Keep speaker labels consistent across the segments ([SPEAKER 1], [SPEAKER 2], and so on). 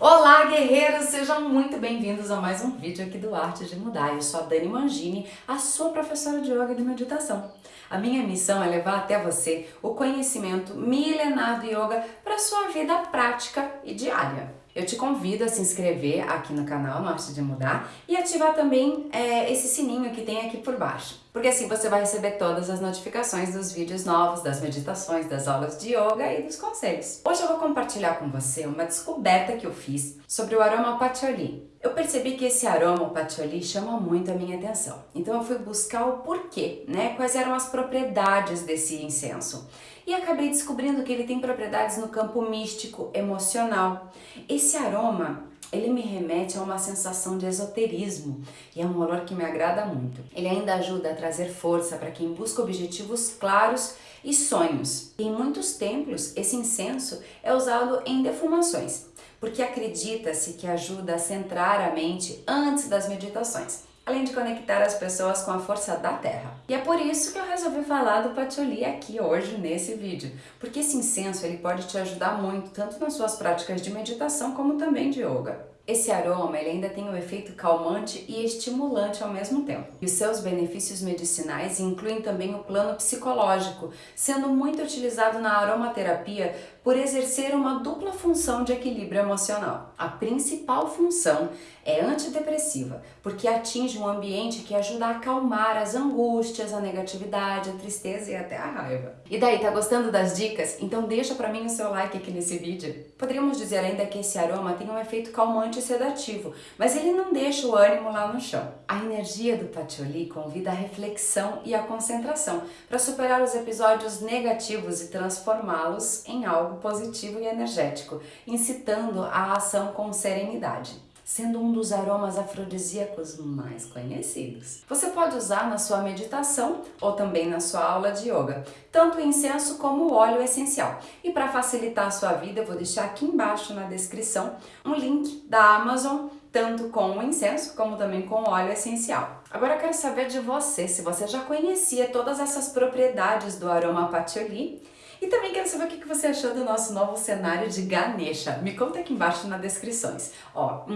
[SPEAKER 1] Olá guerreiros, sejam muito bem-vindos a mais um vídeo aqui do Arte de Mudar. Eu sou a Dani Mangini, a sua professora de yoga e de meditação. A minha missão é levar até você o conhecimento milenar do yoga para sua vida prática e diária. Eu te convido a se inscrever aqui no canal no Arte de Mudar e ativar também é, esse sininho que tem aqui por baixo. Porque assim você vai receber todas as notificações dos vídeos novos, das meditações, das aulas de yoga e dos conselhos. Hoje eu vou compartilhar com você uma descoberta que eu fiz sobre o aroma patchouli. Eu percebi que esse aroma patchouli chama muito a minha atenção. Então eu fui buscar o porquê, né? Quais eram as propriedades desse incenso e acabei descobrindo que ele tem propriedades no campo místico, emocional. Esse aroma ele me remete a uma sensação de esoterismo e é um olor que me agrada muito. Ele ainda ajuda a trazer força para quem busca objetivos claros e sonhos. Em muitos templos, esse incenso é usado em defumações, porque acredita-se que ajuda a centrar a mente antes das meditações além de conectar as pessoas com a força da terra. E é por isso que eu resolvi falar do patchouli aqui hoje nesse vídeo, porque esse incenso ele pode te ajudar muito, tanto nas suas práticas de meditação como também de yoga. Esse aroma ele ainda tem um efeito calmante e estimulante ao mesmo tempo. E os seus benefícios medicinais incluem também o plano psicológico, sendo muito utilizado na aromaterapia por exercer uma dupla função de equilíbrio emocional. A principal função é antidepressiva, porque atinge um ambiente que ajuda a acalmar as angústias, a negatividade, a tristeza e até a raiva. E daí, tá gostando das dicas? Então deixa pra mim o seu like aqui nesse vídeo. Poderíamos dizer ainda que esse aroma tem um efeito calmante sedativo, mas ele não deixa o ânimo lá no chão. A energia do patchouli convida a reflexão e a concentração para superar os episódios negativos e transformá-los em algo positivo e energético, incitando a ação com serenidade sendo um dos aromas afrodisíacos mais conhecidos. Você pode usar na sua meditação ou também na sua aula de yoga, tanto o incenso como o óleo essencial. E para facilitar a sua vida, eu vou deixar aqui embaixo na descrição um link da Amazon, tanto com o incenso como também com o óleo essencial. Agora eu quero saber de você, se você já conhecia todas essas propriedades do aroma patchouli e também quero saber o que você achou do nosso novo cenário de Ganesha. Me conta aqui embaixo nas descrições. Ó,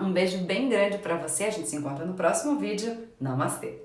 [SPEAKER 1] um beijo bem grande pra você. A gente se encontra no próximo vídeo. Namastê!